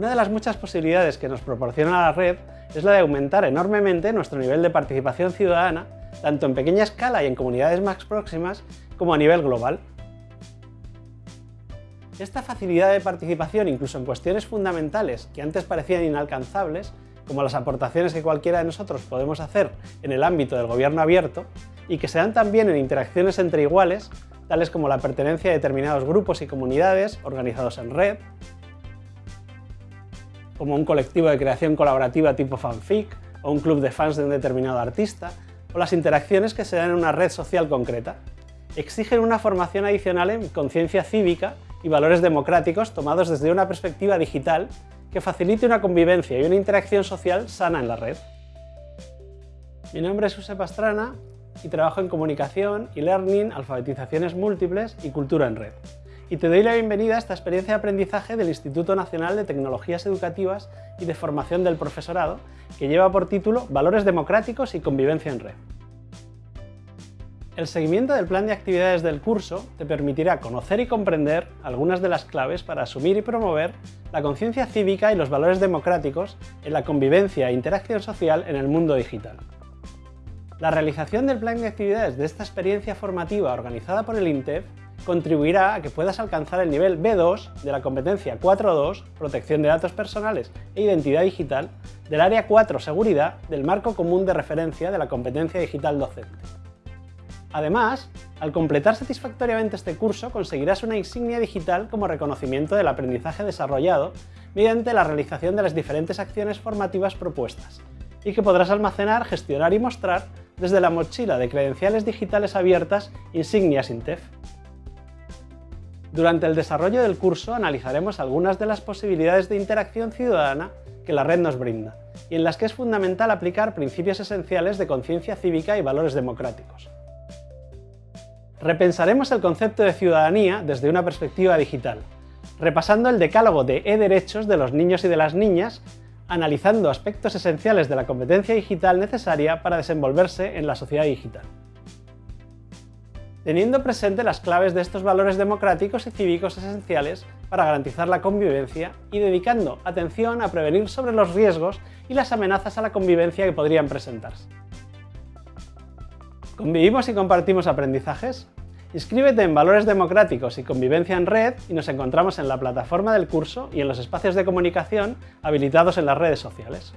Una de las muchas posibilidades que nos proporciona la red es la de aumentar enormemente nuestro nivel de participación ciudadana, tanto en pequeña escala y en comunidades más próximas, como a nivel global. Esta facilidad de participación, incluso en cuestiones fundamentales que antes parecían inalcanzables, como las aportaciones que cualquiera de nosotros podemos hacer en el ámbito del gobierno abierto, y que se dan también en interacciones entre iguales, tales como la pertenencia a determinados grupos y comunidades organizados en red, como un colectivo de creación colaborativa tipo fanfic, o un club de fans de un determinado artista, o las interacciones que se dan en una red social concreta. Exigen una formación adicional en conciencia cívica y valores democráticos tomados desde una perspectiva digital que facilite una convivencia y una interacción social sana en la red. Mi nombre es José Pastrana y trabajo en comunicación, y learning alfabetizaciones múltiples y cultura en red. Y te doy la bienvenida a esta experiencia de aprendizaje del Instituto Nacional de Tecnologías Educativas y de Formación del Profesorado, que lleva por título Valores democráticos y convivencia en red. El seguimiento del plan de actividades del curso te permitirá conocer y comprender algunas de las claves para asumir y promover la conciencia cívica y los valores democráticos en la convivencia e interacción social en el mundo digital. La realización del plan de actividades de esta experiencia formativa organizada por el INTEF contribuirá a que puedas alcanzar el nivel B2 de la competencia 4.2, protección de datos personales e identidad digital, del área 4, seguridad, del marco común de referencia de la competencia digital docente. Además, al completar satisfactoriamente este curso conseguirás una insignia digital como reconocimiento del aprendizaje desarrollado mediante la realización de las diferentes acciones formativas propuestas y que podrás almacenar, gestionar y mostrar desde la mochila de credenciales digitales abiertas Insignias Intef. Durante el desarrollo del curso analizaremos algunas de las posibilidades de interacción ciudadana que la red nos brinda y en las que es fundamental aplicar principios esenciales de conciencia cívica y valores democráticos. Repensaremos el concepto de ciudadanía desde una perspectiva digital, repasando el decálogo de e-derechos de los niños y de las niñas, analizando aspectos esenciales de la competencia digital necesaria para desenvolverse en la sociedad digital. Teniendo presente las claves de estos valores democráticos y cívicos esenciales para garantizar la convivencia y dedicando atención a prevenir sobre los riesgos y las amenazas a la convivencia que podrían presentarse. ¿Convivimos y compartimos aprendizajes? Inscríbete en Valores Democráticos y Convivencia en Red y nos encontramos en la plataforma del curso y en los espacios de comunicación habilitados en las redes sociales.